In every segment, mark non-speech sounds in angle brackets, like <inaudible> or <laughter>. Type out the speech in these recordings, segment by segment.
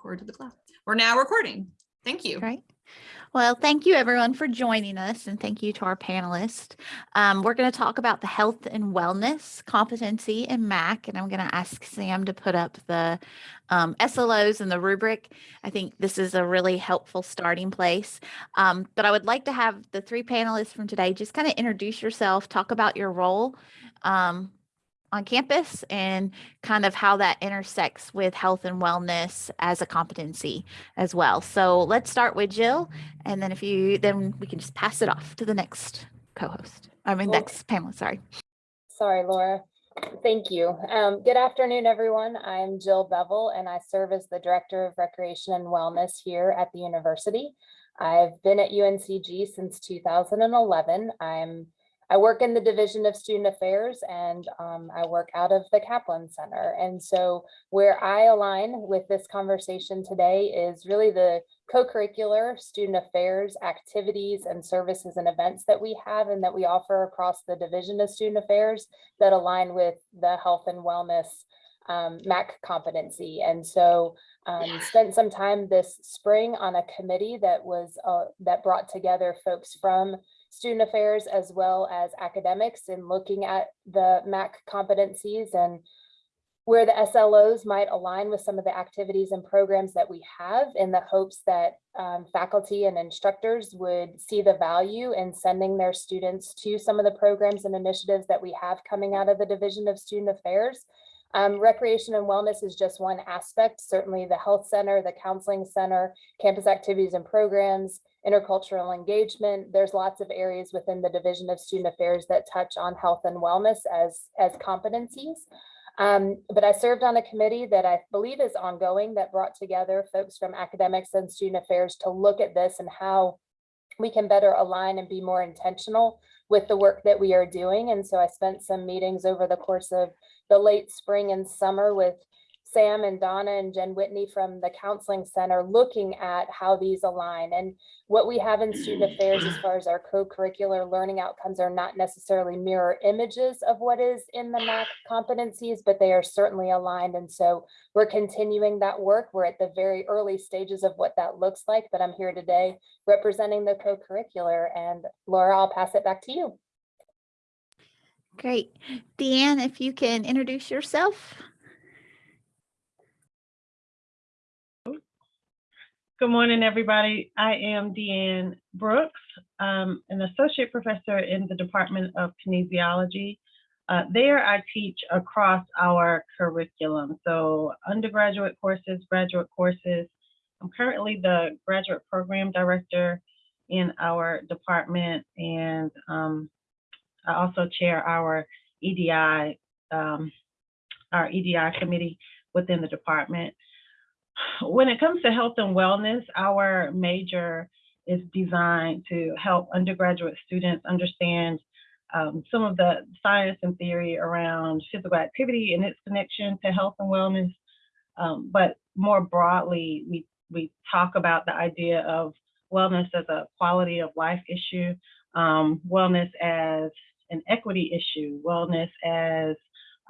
record to the cloud. We're now recording. Thank you. Great. Well, thank you everyone for joining us and thank you to our panelists. Um, we're going to talk about the health and wellness competency in MAC and I'm going to ask Sam to put up the um, SLOs and the rubric. I think this is a really helpful starting place. Um, but I would like to have the three panelists from today just kind of introduce yourself, talk about your role um, on campus and kind of how that intersects with health and wellness as a competency as well. So let's start with Jill, and then if you, then we can just pass it off to the next co-host. I mean, Well- next panel, sorry. Sorry, Laura. Thank you. Um, good afternoon, everyone. I'm Jill Beville and I serve as the Director of Recreation and Wellness here at the university. I've been at UNCG since 2011. I'm I work in the Division of Student Affairs and um, I work out of the Kaplan Center. And so where I align with this conversation today is really the co-curricular student affairs activities and services and events that we have and that we offer across the Division of Student Affairs that align with the health and wellness um, MAC competency. And so um, spent some time this spring on a committee that was uh, that brought together folks from student affairs as well as academics in looking at the MAC competencies and where the SLOs might align with some of the activities and programs that we have in the hopes that um, faculty and instructors would see the value in sending their students to some of the programs and initiatives that we have coming out of the Division of Student Affairs. Um, recreation and wellness is just one aspect. Certainly the health center, the counseling center, campus activities and programs, intercultural engagement. There's lots of areas within the Division of Student Affairs that touch on health and wellness as, as competencies. Um, but I served on a committee that I believe is ongoing that brought together folks from academics and student affairs to look at this and how we can better align and be more intentional with the work that we are doing. And so I spent some meetings over the course of the late spring and summer with Sam and Donna and Jen Whitney from the Counseling Center looking at how these align. And what we have in student <clears throat> affairs as far as our co-curricular learning outcomes are not necessarily mirror images of what is in the MAC competencies, but they are certainly aligned. And so we're continuing that work. We're at the very early stages of what that looks like, but I'm here today representing the co-curricular. And Laura, I'll pass it back to you. Great. Deanne, if you can introduce yourself. Good morning, everybody. I am Deanne Brooks, um, an associate professor in the Department of Kinesiology. Uh, there, I teach across our curriculum, so undergraduate courses, graduate courses. I'm currently the graduate program director in our department, and um, I also chair our EDI, um, our EDI committee within the department when it comes to health and wellness, our major is designed to help undergraduate students understand um, some of the science and theory around physical activity and its connection to health and wellness. Um, but more broadly, we, we talk about the idea of wellness as a quality of life issue, um, wellness as an equity issue, wellness as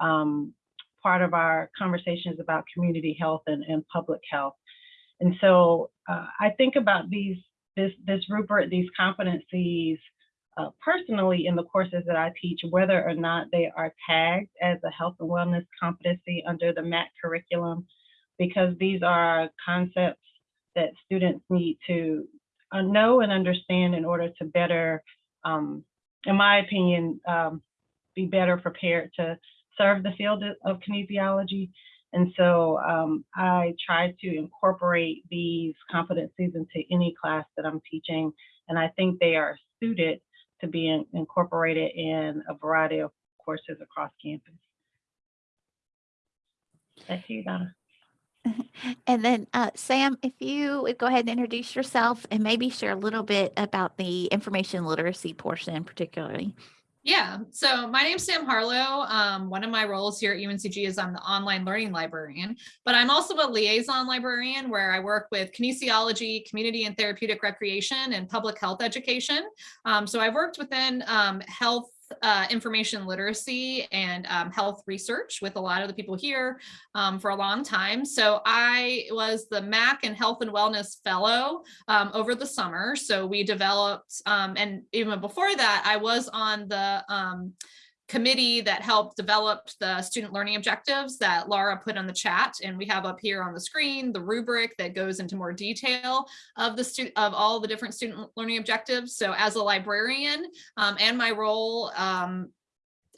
um, part of our conversations about community health and, and public health. And so uh, I think about these this this rubric, these competencies uh, personally in the courses that I teach, whether or not they are tagged as a health and wellness competency under the MAC curriculum, because these are concepts that students need to uh, know and understand in order to better, um, in my opinion, um, be better prepared to serve the field of kinesiology. And so um, I try to incorporate these competencies into any class that I'm teaching. And I think they are suited to be in, incorporated in a variety of courses across campus. To you, Donna. <laughs> And then uh, Sam, if you would go ahead and introduce yourself and maybe share a little bit about the information literacy portion particularly. Yeah, so my name's Sam Harlow. Um, one of my roles here at UNCG is I'm the online learning librarian, but I'm also a liaison librarian where I work with kinesiology, community and therapeutic recreation, and public health education. Um, so I've worked within um, health uh, information literacy and um, health research with a lot of the people here um, for a long time. So I was the MAC and Health and Wellness Fellow um, over the summer. So we developed, um, and even before that, I was on the um, committee that helped develop the student learning objectives that Laura put on the chat. And we have up here on the screen, the rubric that goes into more detail of the student of all the different student learning objectives. So as a librarian um, and my role um,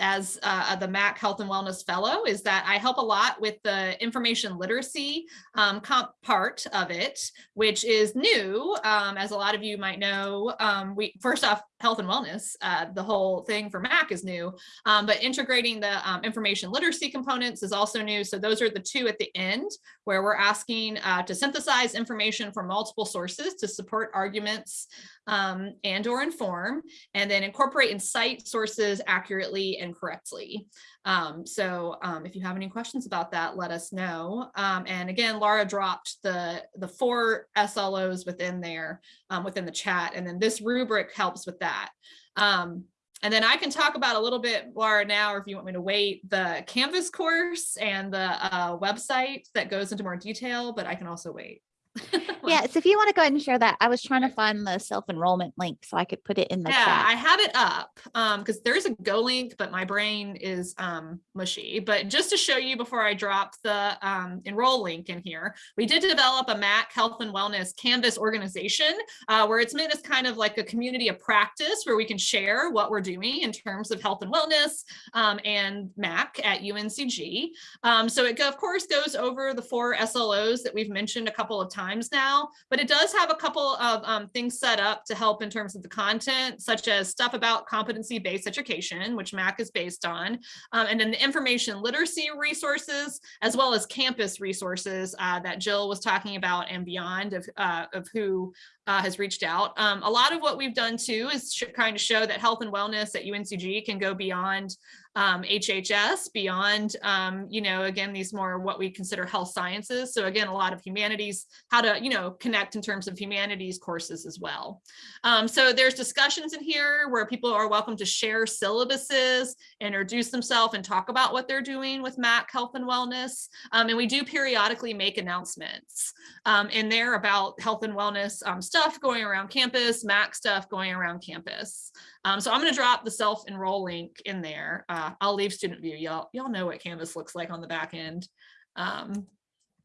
as uh, the MAC Health and Wellness Fellow is that I help a lot with the information literacy um, comp part of it, which is new. Um, as a lot of you might know, um, we first off, health and wellness, uh, the whole thing for MAC is new, um, but integrating the um, information literacy components is also new. So those are the two at the end where we're asking uh, to synthesize information from multiple sources to support arguments um, and or inform, and then incorporate and cite sources accurately and correctly. Um, so um, if you have any questions about that, let us know. Um, and again, Laura dropped the, the four SLOs within there, um, within the chat, and then this rubric helps with that. Um, and then I can talk about a little bit, Laura, now, or if you want me to wait, the Canvas course and the uh, website that goes into more detail, but I can also wait. <laughs> Yes, if you want to go ahead and share that, I was trying to find the self-enrollment link so I could put it in the Yeah, chat. I have it up um because there's a go link, but my brain is um mushy. But just to show you before I drop the um enroll link in here, we did develop a MAC Health and Wellness Canvas organization uh, where it's meant as kind of like a community of practice where we can share what we're doing in terms of health and wellness um, and MAC at UNCG. Um, so it of course goes over the four SLOs that we've mentioned a couple of times now but it does have a couple of um, things set up to help in terms of the content, such as stuff about competency-based education, which MAC is based on, um, and then the information literacy resources, as well as campus resources uh, that Jill was talking about and beyond of, uh, of who uh, has reached out. Um, a lot of what we've done too is kind of show that health and wellness at UNCG can go beyond um, HHS, beyond, um, you know, again, these more what we consider health sciences. So again, a lot of humanities, how to, you know, connect in terms of humanities courses as well. Um, so there's discussions in here where people are welcome to share syllabuses, introduce themselves and talk about what they're doing with MAC Health and Wellness. Um, and we do periodically make announcements um, in there about health and wellness um, stuff going around campus, MAC stuff going around campus. Um, so I'm going to drop the self-enroll link in there. Uh, I'll leave student view. Y'all y'all know what Canvas looks like on the back end. Um,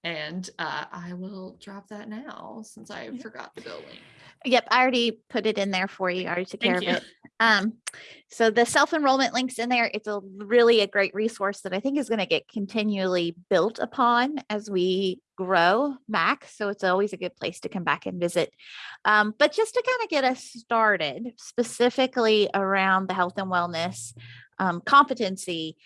and uh, I will drop that now since I forgot the bill link. Yep, I already put it in there for you. I already took care Thank of you. it. Um, so the self-enrollment links in there, it's a really a great resource that I think is going to get continually built upon as we grow MAC. So it's always a good place to come back and visit. Um, but just to kind of get us started specifically around the health and wellness um, competency,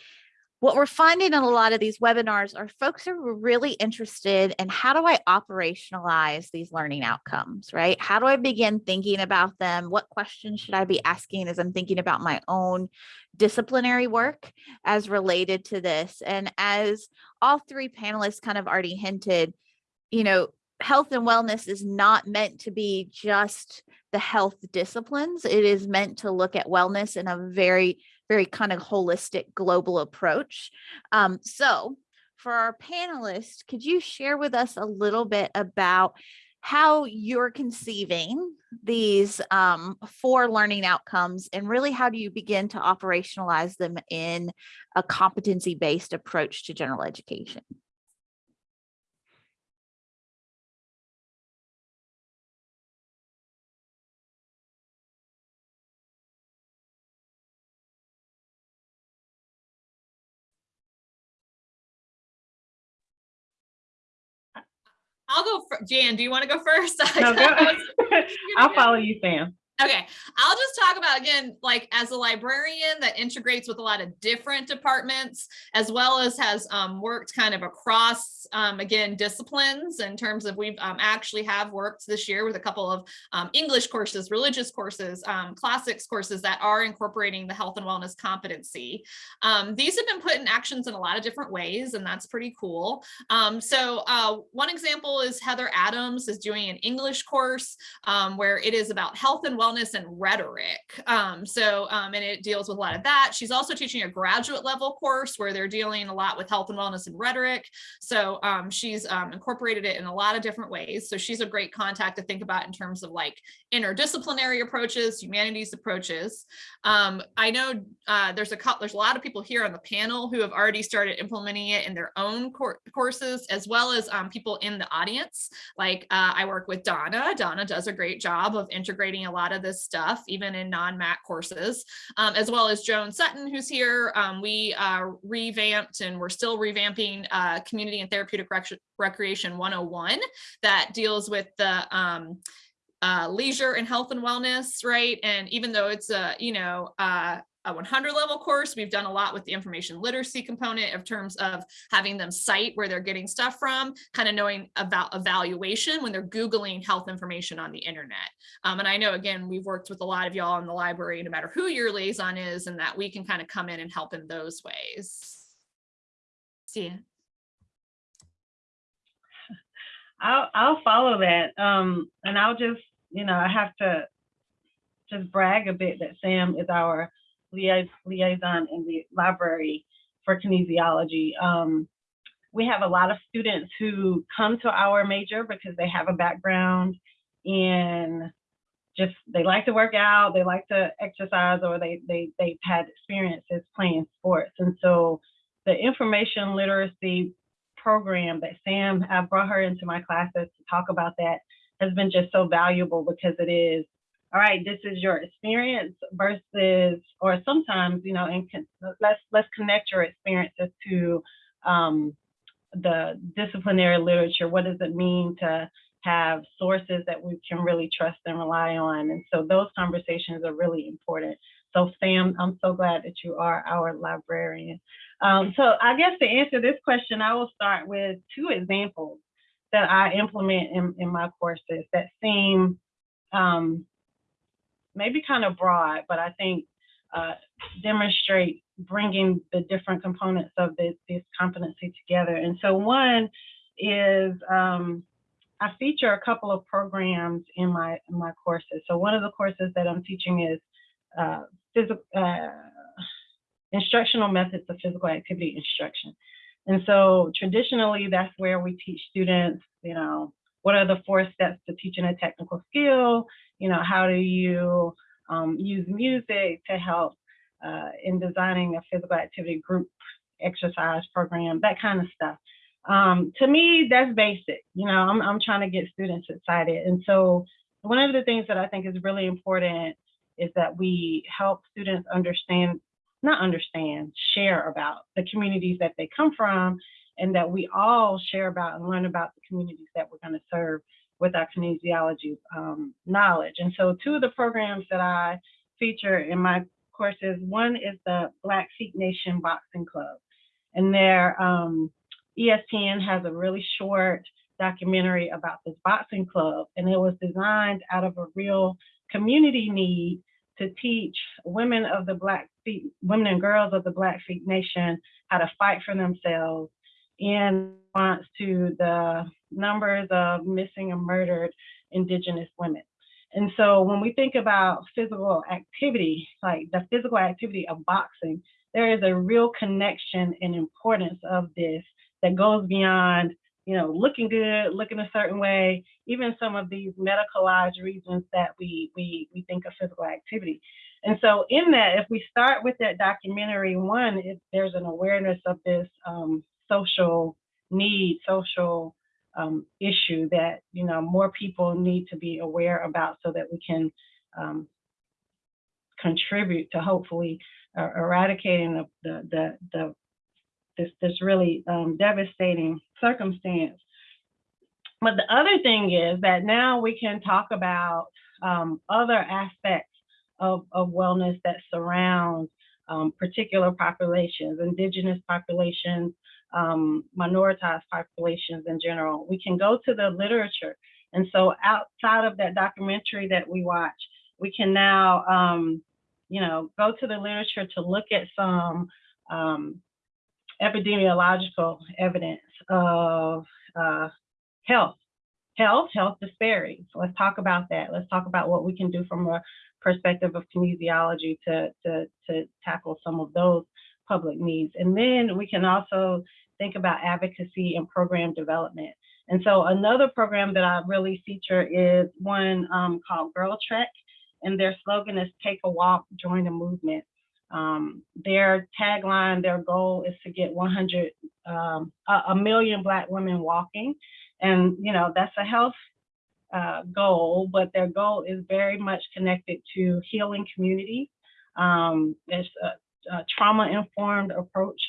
what we're finding in a lot of these webinars are folks are really interested in how do I operationalize these learning outcomes, right? How do I begin thinking about them? What questions should I be asking as I'm thinking about my own disciplinary work as related to this? And as all three panelists kind of already hinted, you know, health and wellness is not meant to be just the health disciplines. It is meant to look at wellness in a very very kind of holistic global approach. Um, so for our panelists, could you share with us a little bit about how you're conceiving these um, four learning outcomes and really how do you begin to operationalize them in a competency-based approach to general education? I'll go. For, Jan, do you want to go first? <laughs> No, go. <laughs> I'll follow you, Sam. Okay, I'll just talk about again, like as a librarian that integrates with a lot of different departments, as well as has um, worked kind of across, um, again, disciplines in terms of we've um, actually have worked this year with a couple of um, English courses, religious courses, um, classics courses that are incorporating the health and wellness competency. Um, these have been put in actions in a lot of different ways, and that's pretty cool. so uh, one example is Heather Adams is doing an English course where it is about health and wellness wellness and rhetoric. Um, so, um, and it deals with a lot of that. She's also teaching a graduate level course where they're dealing a lot with health and wellness and rhetoric. So um, she's um, incorporated it in a lot of different ways. So she's a great contact to think about in terms of like interdisciplinary approaches, humanities approaches. Um, I know uh, there's a there's a lot of people here on the panel who have already started implementing it in their own cour courses, as well as people in the audience. Like uh, I work with Donna. Donna does a great job of integrating a lot of this stuff, even in non-MAC courses, um, as well as Joan Sutton, who's here. Um, we uh, revamped and we're still revamping uh, Community and Therapeutic Rec Recreation 101 that deals with the um, uh, leisure and health and wellness, right? And even though it's a, you know, uh, a 100 level course, we've done a lot with the information literacy component of terms of having them cite where they're getting stuff from, kind of knowing about evaluation when they're Googling health information on the internet. Um, and I know, again, we've worked with a lot of y'all in the library, no matter who your liaison is, and that we can kind of come in and help in those ways. See ya. I'll I'll follow that. Um, and I'll just, you know, I have to just brag a bit that Sam is our lia- liaison in the library for kinesiology. Um, we have a lot of students who come to our major because they have a background in just they like to work out, they like to exercise, or they they they've had experiences playing sports. And so the information literacy program that Sam, I brought her into my classes to talk about that, has been just so valuable because it is, all right, this is your experience versus, or sometimes, you know, and let's let's connect your experiences to um, the disciplinary literature. What does it mean to have sources that we can really trust and rely on? And so those conversations are really important. So Sam, I'm so glad that you are our librarian. Um, so I guess to answer this question, I will start with two examples that I implement in, in my courses that seem um, maybe kind of broad, but I think uh, demonstrate bringing the different components of this, this competency together. And so one is um, I feature a couple of programs in my in my courses. So one of the courses that I'm teaching is uh, physical uh, instructional methods of physical activity instruction. And so traditionally, that's where we teach students, you know, what are the four steps to teaching a technical skill? You know, how do you um, use music to help uh, in designing a physical activity group exercise program, that kind of stuff. Um, to me, that's basic. You know, I'm, I'm trying to get students excited. And so one of the things that I think is really important is that we help students understand not understand, share about the communities that they come from, and that we all share about and learn about the communities that we're going to serve with our kinesiology um, knowledge. And so, two of the programs that I feature in my courses one is the Blackfeet Nation Boxing Club, and their um, ESPN has a really short documentary about this boxing club, and it was designed out of a real community need to teach women of the Black Feet, women and girls of the Blackfeet Nation how to fight for themselves in response to the numbers of missing and murdered Indigenous women. And so when we think about physical activity, like the physical activity of boxing, there is a real connection and importance of this that goes beyond you know, looking good, looking a certain way, even some of these medicalized reasons that we we we think of physical activity. And so in that, if we start with that documentary, one, if there's an awareness of this um, social need, social um, issue that you know more people need to be aware about, so that we can um, contribute to hopefully uh, eradicating the, the the the this this really um, devastating circumstance. But the other thing is that now we can talk about um, other aspects of, of wellness that surround um, particular populations, indigenous populations, um, minoritized populations in general. We can go to the literature. And so outside of that documentary that we watch, we can now, um, you know, go to the literature to look at some um, epidemiological evidence of uh, health health, health disparities. Let's talk about that. Let's talk about what we can do from a perspective of kinesiology to, to, to tackle some of those public needs. And then we can also think about advocacy and program development. And so another program that I really feature is one um, called Girl Trek, and their slogan is "Take a walk, join the movement." Um, their tagline, their goal is to get 100, um, a, a million Black women walking, and you know that's a health uh, goal, but their goal is very much connected to healing community. Um, it's a, a trauma-informed approach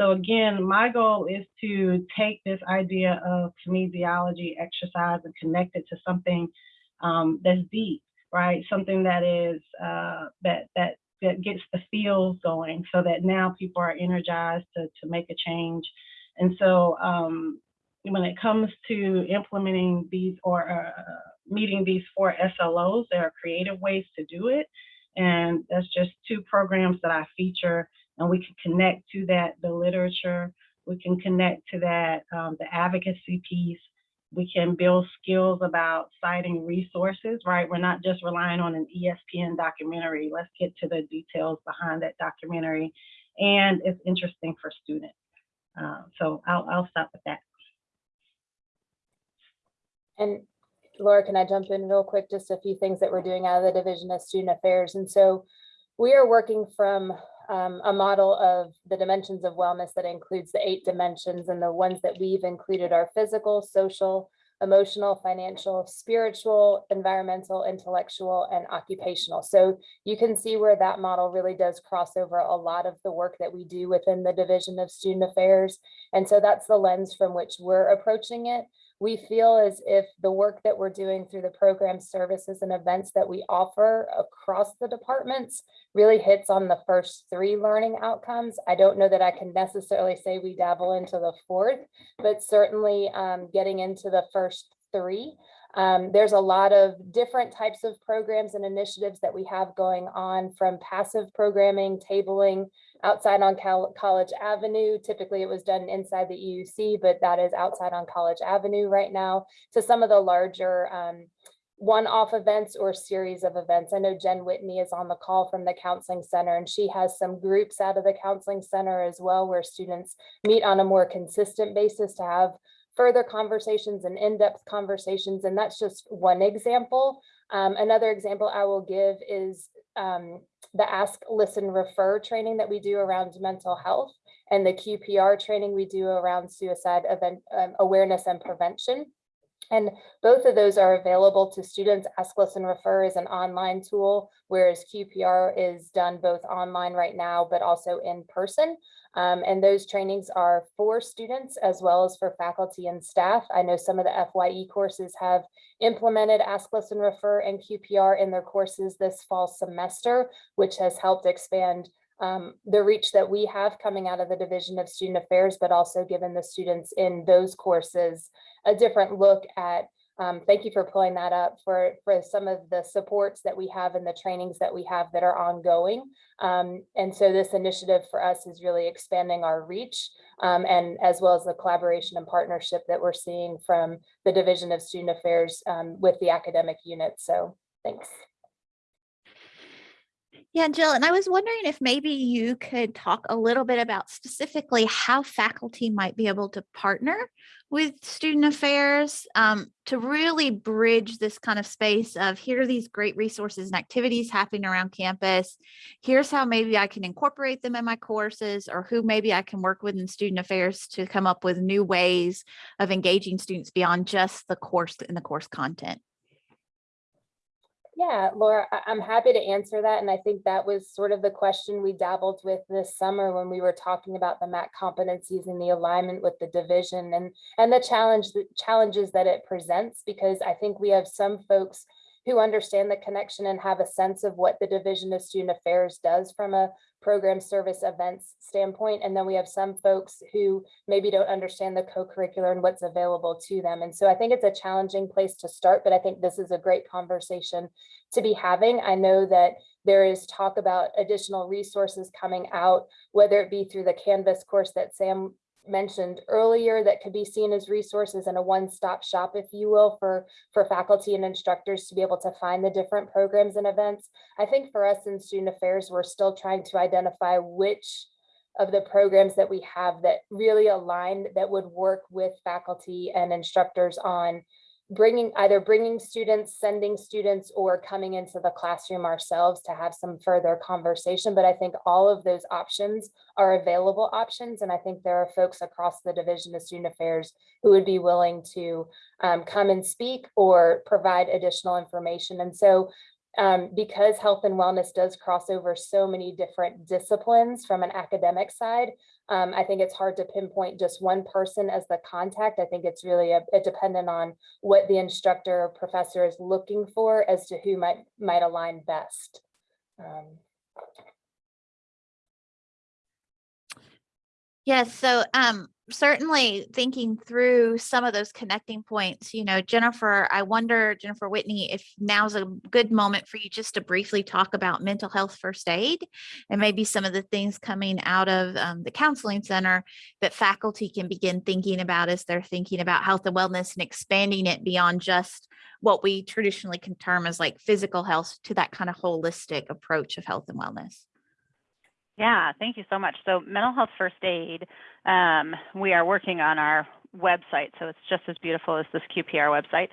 so again, my goal is to take this idea of kinesiology, exercise, and connect it to something um, that's deep, right? Something that is uh, that that that gets the feels going, so that now people are energized to to make a change. And so um, when it comes to implementing these or uh, meeting these four SLOs, there are creative ways to do it, and that's just two programs that I feature and we can connect to that the literature. We can connect to that um, the advocacy piece. We can build skills about citing resources right? We're not just relying on an espn documentary. Let's get to the details behind that documentary and it's interesting for students. Uh, so I'll, I'll stop with that. And Laura, can I jump in real quick? Just a few things that we're doing out of the Division of Student Affairs. And so we are working from um, a model of the dimensions of wellness that includes the eight dimensions and the ones that we've included are physical, social, emotional, financial, spiritual, environmental, intellectual, and occupational. So you can see where that model really does cross over a lot of the work that we do within the Division of Student Affairs. And so that's the lens from which we're approaching it we feel as if the work that we're doing through the program services and events that we offer across the departments really hits on the first three learning outcomes. I don't know that I can necessarily say we dabble into the fourth, but certainly um, getting into the first three. Um, there's a lot of different types of programs and initiatives that we have going on from passive programming, tabling, outside on Cal College Avenue. Typically it was done inside the EUC, but that is outside on College Avenue right now to some of the larger um, one-off events or series of events. I know Jen Whitney is on the call from the Counseling Center and she has some groups out of the Counseling Center as well where students meet on a more consistent basis to have further conversations and in-depth conversations. And that's just one example. Um, another example I will give is um, the ask, listen, refer training that we do around mental health and the QPR training we do around suicide event um, awareness and prevention. And both of those are available to students. Ask, Listen, Refer is an online tool, whereas QPR is done both online right now, but also in person. Um, and those trainings are for students as well as for faculty and staff. I know some of the FYE courses have implemented Ask, Listen, Refer and QPR in their courses this fall semester, which has helped expand um, the reach that we have coming out of the Division of Student Affairs, but also given the students in those courses a different look at, um, thank you for pulling that up, for, for some of the supports that we have and the trainings that we have that are ongoing. Um, and so this initiative for us is really expanding our reach um, and as well as the collaboration and partnership that we're seeing from the Division of Student Affairs um, with the academic unit. So thanks. Yeah, Jill, and I was wondering if maybe you could talk a little bit about specifically how faculty might be able to partner with student affairs um, to really bridge this kind of space of here are these great resources and activities happening around campus. Here's how maybe I can incorporate them in my courses or who maybe I can work with in student affairs to come up with new ways of engaging students beyond just the course and the course content. Yeah, Laura, I'm happy to answer that. And I think that was sort of the question we dabbled with this summer when we were talking about the MAC competencies and the alignment with the division and, and the challenge, the challenges that it presents, because I think we have some folks who understand the connection and have a sense of what the Division of Student Affairs does from a program service events standpoint. And then we have some folks who maybe don't understand the co-curricular and what's available to them. And so I think it's a challenging place to start, but I think this is a great conversation to be having. I know that there is talk about additional resources coming out, whether it be through the Canvas course that Sam mentioned earlier that could be seen as resources and a one-stop shop, if you will, for, for faculty and instructors to be able to find the different programs and events. I think for us in student affairs, we're still trying to identify which of the programs that we have that really align, that would work with faculty and instructors on bringing, either bringing students, sending students, or coming into the classroom ourselves to have some further conversation. But I think all of those options are available options. And I think there are folks across the Division of Student Affairs who would be willing to um, come and speak or provide additional information. And so um, because health and wellness does cross over so many different disciplines from an academic side, um, I think it's hard to pinpoint just one person as the contact. I think it's really a, a dependent on what the instructor or professor is looking for as to who might might align best. Um, Yes, so um certainly thinking through some of those connecting points, you know, Jennifer, I wonder, Jennifer Whitney, if now's a good moment for you just to briefly talk about mental health first aid and maybe some of the things coming out of um, the counseling center that faculty can begin thinking about as they're thinking about health and wellness and expanding it beyond just what we traditionally can term as like physical health to that kind of holistic approach of health and wellness. Yeah, thank you so much. So mental health first aid, um, we are working on our website, so it's just as beautiful as this QPR website.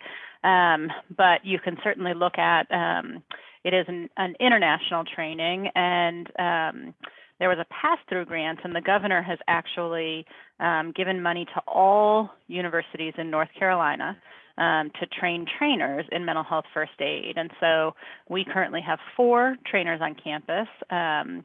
Um, but you can certainly look at, um, it is an, an, international training and um, there was a pass-through grant and the governor has actually um, given money to all universities in North Carolina um, to train trainers in mental health first aid. And so we currently have four trainers on campus. Um,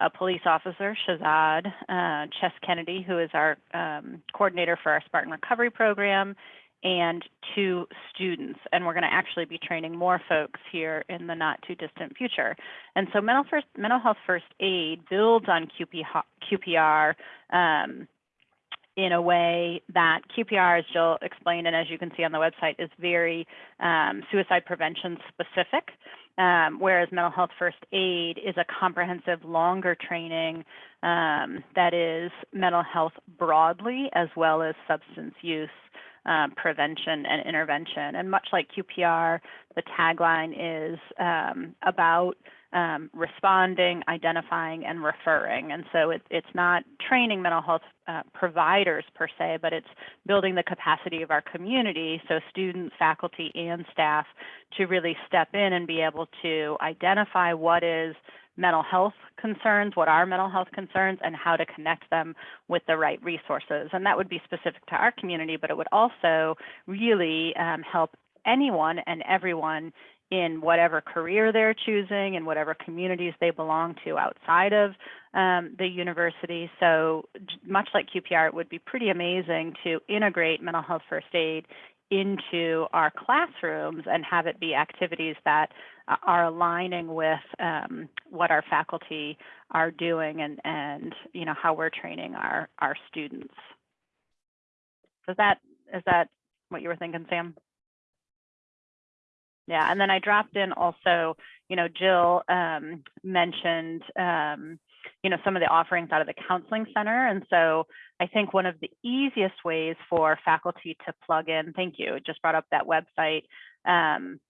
a police officer, Shazad uh, Chess Kennedy, who is our um, coordinator for our Spartan Recovery Program, and two students. And we're going to actually be training more folks here in the not too distant future. And so mental, first, mental health first aid builds on QP, QPR um, in a way that QPR, as Jill explained, and as you can see on the website, is very um, suicide prevention specific. Um, whereas mental health first aid is a comprehensive, longer training um, that is mental health broadly, as well as substance use um, prevention and intervention. And much like QPR, the tagline is um, about um, responding, identifying, and referring. And so it, it's not training mental health uh, providers per se, but it's building the capacity of our community, so students, faculty, and staff to really step in and be able to identify what is mental health concerns, what are mental health concerns, and how to connect them with the right resources. And that would be specific to our community, but it would also really um, help anyone and everyone in whatever career they're choosing and whatever communities they belong to outside of um, the university. So much like QPR, it would be pretty amazing to integrate mental health first aid into our classrooms and have it be activities that uh, are aligning with um, what our faculty are doing and, and you know how we're training our, our students. Is that is that what you were thinking, Sam? Yeah, and then I dropped in also, you know, Jill um, mentioned, um, you know, some of the offerings out of the counseling center. And so I think one of the easiest ways for faculty to plug in, thank you, just brought up that website. Um,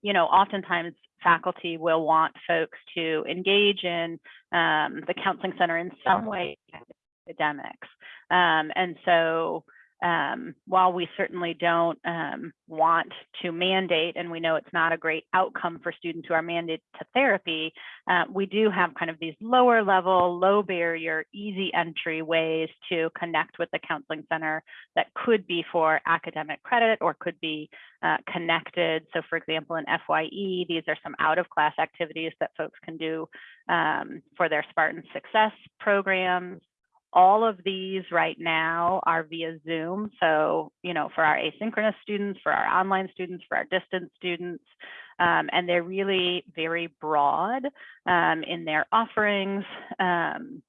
you know, oftentimes faculty will want folks to engage in um, the counseling center in some way academics. Um, and so um, while we certainly don't um, want to mandate, and we know it's not a great outcome for students who are mandated to therapy, uh, we do have kind of these lower level, low barrier, easy entry ways to connect with the counseling center that could be for academic credit or could be uh, connected. So for example, in FYE, these are some out of class activities that folks can do um, for their Spartan Success programs all of these right now are via Zoom. So, you know, for our asynchronous students, for our online students, for our distance students, um, and they're really very broad um, in their offerings. Um,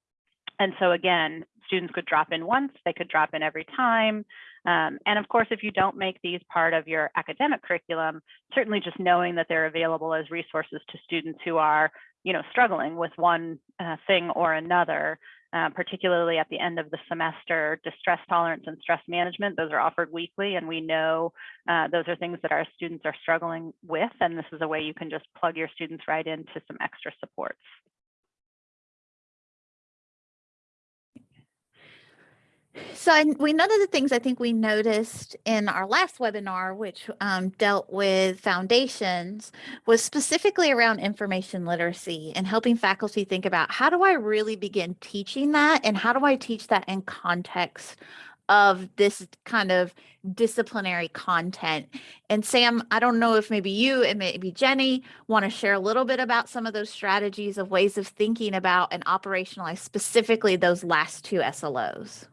and so again, students could drop in once, they could drop in every time. Um, and of course, if you don't make these part of your academic curriculum, certainly just knowing that they're available as resources to students who are, you know, struggling with one uh, thing or another uh, particularly at the end of the semester, distress tolerance and stress management. Those are offered weekly, and we know uh, those are things that our students are struggling with. And this is a way you can just plug your students right into some extra supports. So I- we, one of the things I think we noticed in our last webinar, which um, dealt with foundations, was specifically around information literacy and helping faculty think about how do I really begin teaching that and how do I teach that in context of this kind of disciplinary content. And Sam, I don't know if maybe you and maybe Jenny want to share a little bit about some of those strategies of ways of thinking about and operationalize specifically those last two SLOs.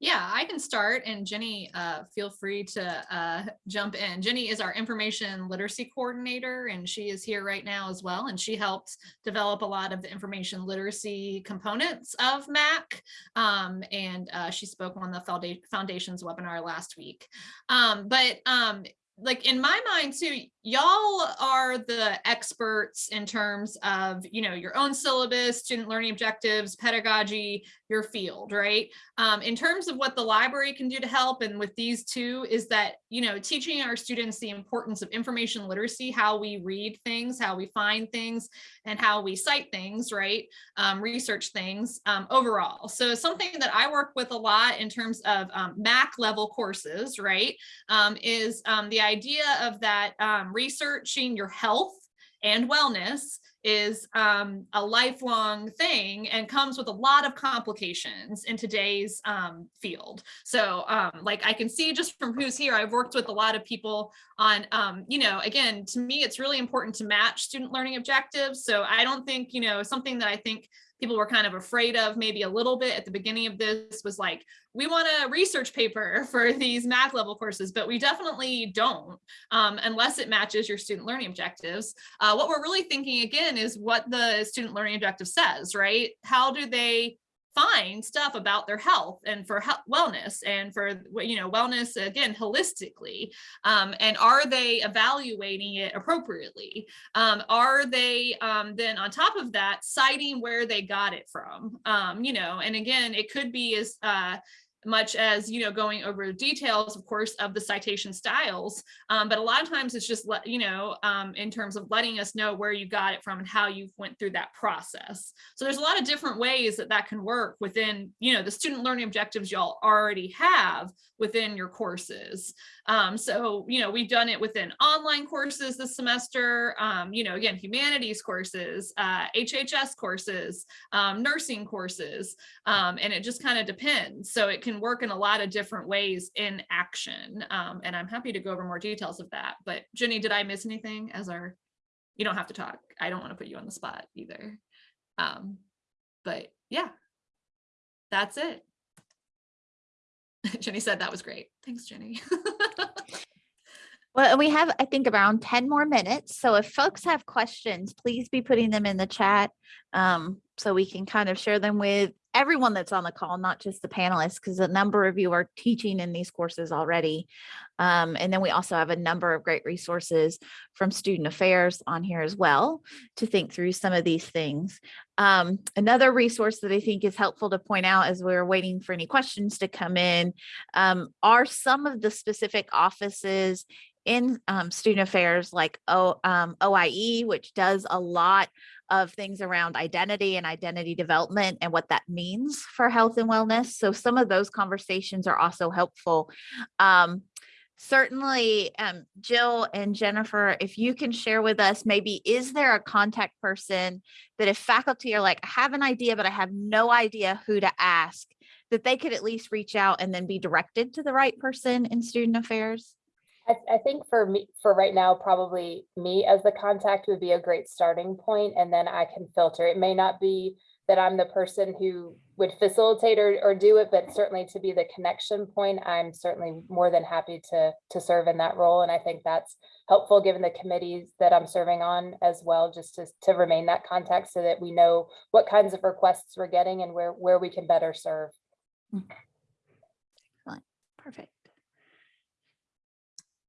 Yeah, I can start and Jenny, uh, feel free to uh, <laughs> jump in. Jenny is our information literacy coordinator and she is here right now as well. And she helps develop a lot of the information literacy components of MAC. Um, and uh, she spoke on the foundations webinar last week. Um, but um, like in my mind too, y'all are the experts in terms of, you know, your own syllabus, student learning objectives, pedagogy, your field, right? Um, in terms of what the library can do to help and with these two is that, you know, teaching our students the importance of information literacy, how we read things, how we find things, and how we cite things, right? Um, research things um, overall. So something that I work with a lot in terms of um, MAC level courses, right? um, is um, the idea of that um, researching your health and wellness is um, a lifelong thing and comes with a lot of complications in today's um, field. So um, like I can see just from who's here, I've worked with a lot of people on, um, you know, again, to me, it's really important to match student learning objectives. So I don't think, you know, something that I think people were kind of afraid of maybe a little bit at the beginning of this was like, we want a research paper <laughs> for these MAC level courses, but we definitely don't um, unless it matches your student learning objectives. Uh, what we're really thinking again is what the student learning objective says, right? How do they find stuff about their health and for health, wellness and for you know wellness again holistically um, and are they evaluating it appropriately? Um, are they um, then on top of that citing where they got it from? Um, you know and again it could be as uh, much as you know going over details of course of the citation styles um, but a lot of times it's just let you know um, in terms of letting us know where you got it from and how you went through that process. So there's a lot of different ways that that can work within you know the student learning objectives y'all already have within your courses. Um, so you know we've done it within online courses this semester um, you know again humanities courses uh, HHS courses um, nursing courses um, and it just kind of depends. So it can work in a lot of different ways in action. Um, and I'm happy to go over more details of that. But Jenny, did I miss anything as our, you don't have to talk. I don't want to put you on the spot either. Um, but yeah, that's it. <laughs> Jenny said that was great. Thanks, Jenny. <laughs> Well, we have, I think, around 10 more minutes. So if folks have questions, please be putting them in the chat um, so we can kind of share them with everyone that's on the call, not just the panelists, because a number of you are teaching in these courses already. Um, and then we also have a number of great resources from student affairs on here as well to think through some of these things. Um, another resource that I think is helpful to point out as we're waiting for any questions to come in um, are some of the specific offices in um, student affairs like o, um, OIE, which does a lot of things around identity and identity development and what that means for health and wellness. So some of those conversations are also helpful. Um, certainly, um, Jill and Jennifer, if you can share with us, maybe is there a contact person that if faculty are like, I have an idea, but I have no idea who to ask, that they could at least reach out and then be directed to the right person in student affairs? I, I think for me, for right now, probably me as the contact would be a great starting point, and then I can filter. It may not be that I'm the person who would facilitate or, or do it, but certainly to be the connection point, I'm certainly more than happy to, to serve in that role. And I think that's helpful given the committees that I'm serving on as well, just to, to remain that contact so that we know what kinds of requests we're getting and where, where we can better serve. Mm. Perfect.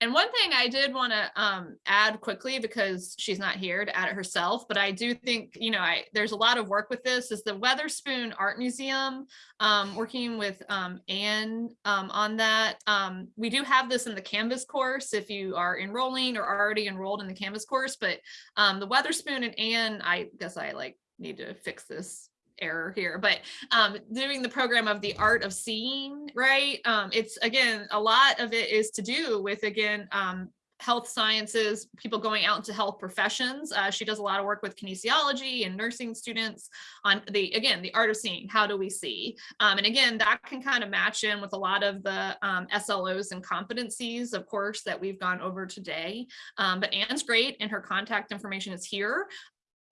And one thing I did want to um, add quickly because she's not here to add it herself, but I do think, you know, I, there's a lot of work with this is the Weatherspoon Art Museum, um, working with um, Anne um, on that. Um, we do have this in the Canvas course if you are enrolling or already enrolled in the Canvas course, but um, the Weatherspoon and Anne, I guess I like need to fix this error here, but um, doing the program of the art of seeing, right? Um, it's again, a lot of it is to do with, again, um, health sciences, people going out into health professions. Uh, she does a lot of work with kinesiology and nursing students on the, again, the art of seeing, how do we see? Um, and again, that can kind of match in with a lot of the um, SLOs and competencies, of course, that we've gone over today. Um, but Anne's great and her contact information is here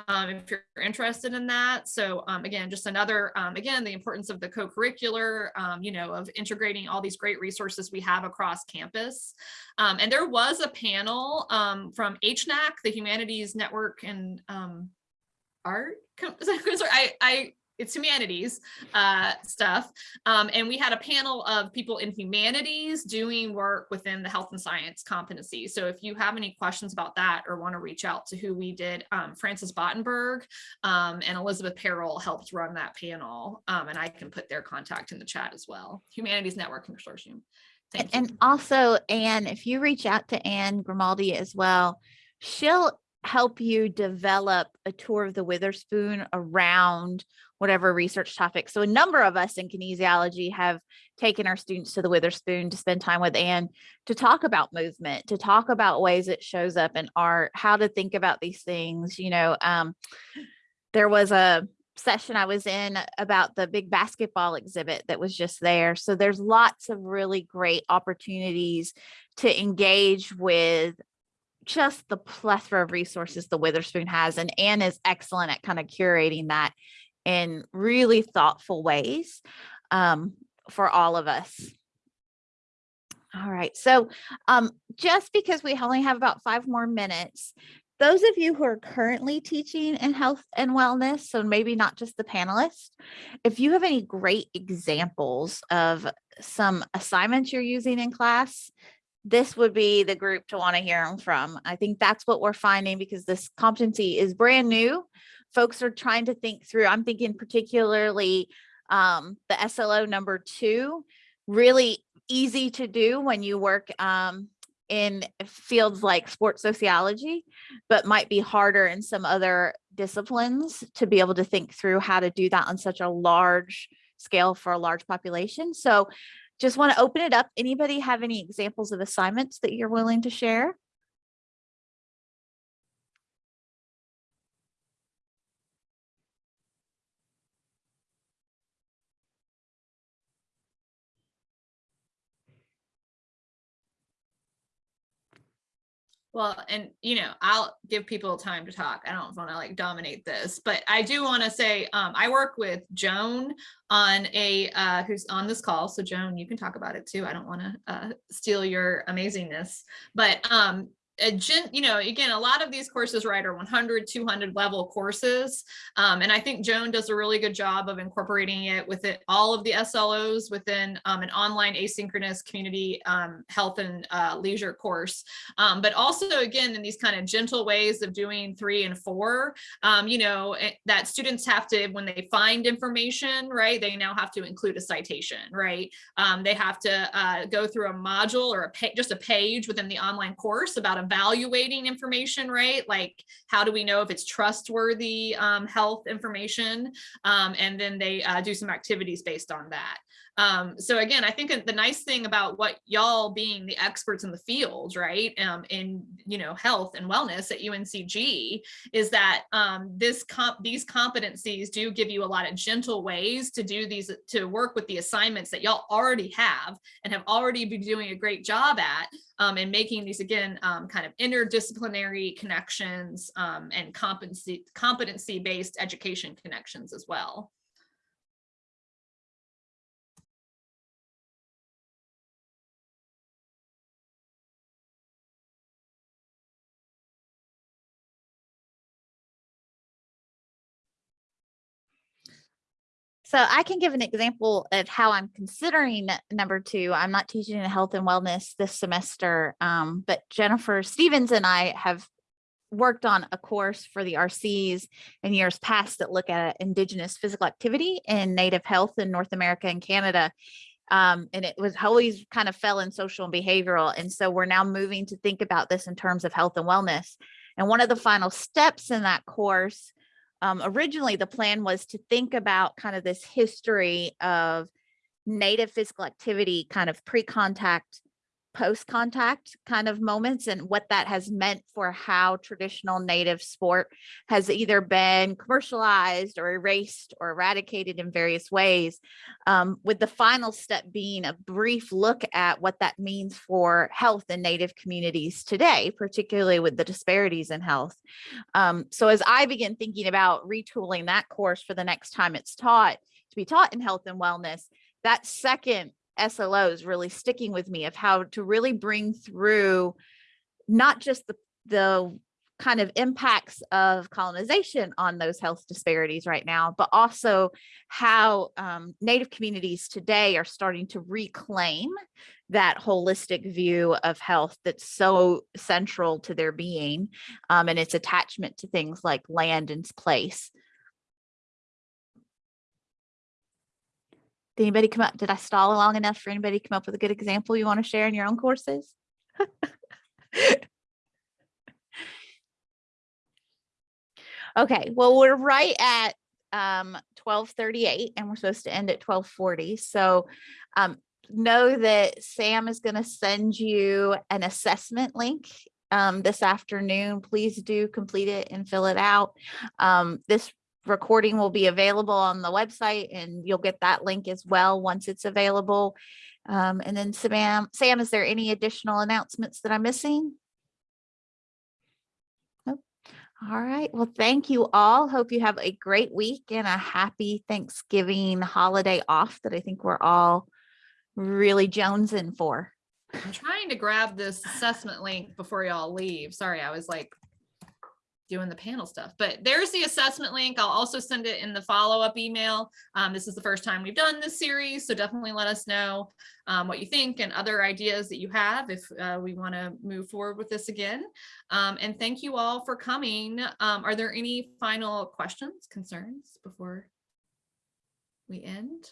um, if you're interested in that. So um, again, just another, um, again, the importance of the co-curricular, um, you know, of integrating all these great resources we have across campus. Um, and there was a panel um, from HNAC, the Humanities Network and Art. <laughs> I, I it's humanities uh, stuff. Um, and we had a panel of people in humanities doing work within the health and science competency. So if you have any questions about that or want to reach out to who we did, um, Francis Bottenberg um, and Elizabeth Perrell helped run that panel. Um, and I can put their contact in the chat as well. Humanities Network Consortium. And, you. and also, Anne, if you reach out to Anne Grimaldi as well, she'll help you develop a tour of the Weatherspoon around whatever research topic. So a number of us in kinesiology have taken our students to the Weatherspoon to spend time with Anne to talk about movement, to talk about ways it shows up in art, how to think about these things. You know, um, there was a session I was in about the big basketball exhibit that was just there. So there's lots of really great opportunities to engage with just the plethora of resources the Weatherspoon has. And Anne is excellent at kind of curating that in really thoughtful ways um, for all of us. All right, so um, just because we only have about five more minutes, those of you who are currently teaching in health and wellness, so maybe not just the panelists, if you have any great examples of some assignments you're using in class, this would be the group to want to hear them from. I think that's what we're finding because this competency is brand new. Folks are trying to think through, I'm thinking particularly um, the SLO number two, really easy to do when you work um, in fields like sports sociology, but might be harder in some other disciplines to be able to think through how to do that on such a large scale for a large population. So just want to open it up. Anybody have any examples of assignments that you're willing to share? Well, and you know, I'll give people time to talk. I don't want to like dominate this, but I do want to say um, I work with Joan on a uh, who's on this call. So Joan, you can talk about it too. I don't want to uh, steal your amazingness, but um, a you know, again, a lot of these courses, right, are 100, 200 level courses. Um, and I think Joan does a really good job of incorporating it with it, all of the SLOs within um, an online asynchronous community um, health and uh, leisure course. Um, but also, again, in these kind of gentle ways of doing three and four, um, you know, eh, that students have to, when they find information, right, they now have to include a citation, right? Um, they have to uh, go through a module or a just a page within the online course about a evaluating information, right? Like, how do we know if it's trustworthy um, health information? Um, and then they uh, do some activities based on that. Um, so again, I think the nice thing about what y'all being the experts in the field, right, um, in you know health and wellness at UNCG, is that um, this comp these competencies do give you a lot of gentle ways to do these to work with the assignments that y'all already have and have already been doing a great job at, um, and making these again um, kind of interdisciplinary connections um, and competency competency based education connections as well. So I can give an example of how I'm considering number two. I'm not teaching in health and wellness this semester, um, but Jennifer Stevens and I have worked on a course for the RCs in years past that look at indigenous physical activity and native health in North America and Canada. Um, and it was always kind of fell in social and behavioral. And so we're now moving to think about this in terms of health and wellness. And one of the final steps in that course um, originally the plan was to think about kind of this history of native physical activity, kind of pre-contact, post-contact kind of moments and what that has meant for how traditional native sport has either been commercialized or erased or eradicated in various ways. Um, with the final step being a brief look at what that means for health in native communities today, particularly with the disparities in health. Um, so as I begin thinking about retooling that course for the next time it's taught to be taught in health and wellness, that second SLO is really sticking with me of how to really bring through not just the, the kind of impacts of colonization on those health disparities right now, but also how um, Native communities today are starting to reclaim that holistic view of health that's so central to their being um, and its attachment to things like land and place. Did anybody come up? Did I stall long enough for anybody to come up with a good example you want to share in your own courses? <laughs> okay, well, we're right at um 1238 and we're supposed to end at 1240. So um know that Sam is going to send you an assessment link um, this afternoon. Please do complete it and fill it out. Um, this recording will be available on the website and you'll get that link as well once it's available. Um, and then Sam, Sam, is there any additional announcements that I'm missing? Nope. All right. Well, thank you all. Hope you have a great week and a happy Thanksgiving holiday off that I think we're all really jonesing for. I'm trying to grab this assessment link before y'all leave. Sorry, I was like doing the panel stuff, but there's the assessment link. I'll also send it in the follow-up email. Um, this is the first time we've done this series, so definitely let us know um, what you think and other ideas that you have if uh, we want to move forward with this again. Um, and thank you all for coming. Um, are there any final questions, concerns before we end?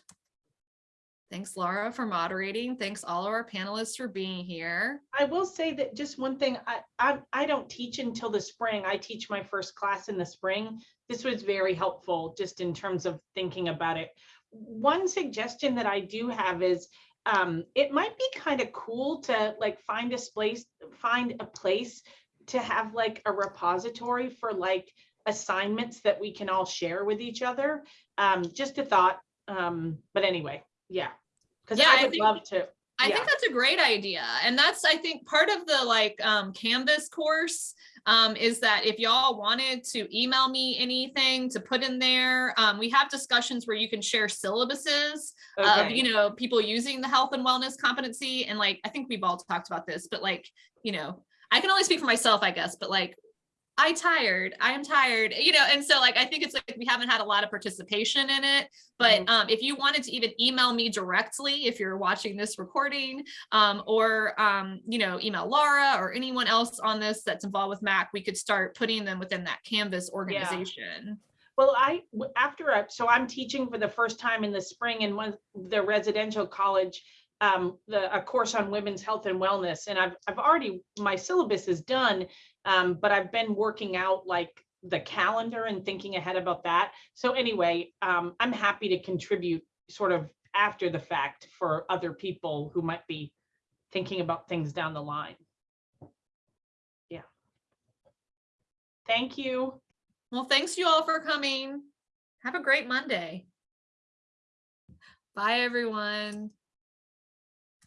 Thanks, Laura, for moderating. Thanks all of our panelists for being here. I will say that just one thing, I, I, I don't teach until the spring. I teach my first class in the spring. This was very helpful just in terms of thinking about it. One suggestion that I do have is um, it might be kind of cool to like find a place, find a place to have like a repository for like assignments that we can all share with each other. Um, just a thought. Um, but anyway, yeah, because Yeah, I I would think- love to. I Yeah. think that's a great idea. And that's, I think, part of the like um, Canvas course um, is that if y'all wanted to email me anything to put in there, um, we have discussions where you can share syllabuses of, you know, people using the health and wellness competency. And like, I think we've all talked about this, but like, you know, I can only speak for myself, I guess, but like, I tired, I am tired, you know, and so like, I think it's like, we haven't had a lot of participation in it, but Mhm. um, if you wanted to even email me directly, if you're watching this recording, um, or, um, you know, email Laura or anyone else on this that's involved with MAC, we could start putting them within that Canvas organization. Well, I after, I- so I'm teaching for the first time in the spring in one, the residential college, um, the, a course on women's health and wellness, and I've, I've already, my syllabus is done, um, but I've been working out like the calendar and thinking ahead about that. So anyway, um, I'm happy to contribute sort of after the fact for other people who might be thinking about things down the line. Yeah. Thank you. Well, thanks you all for coming. Have a great Monday. Bye, everyone.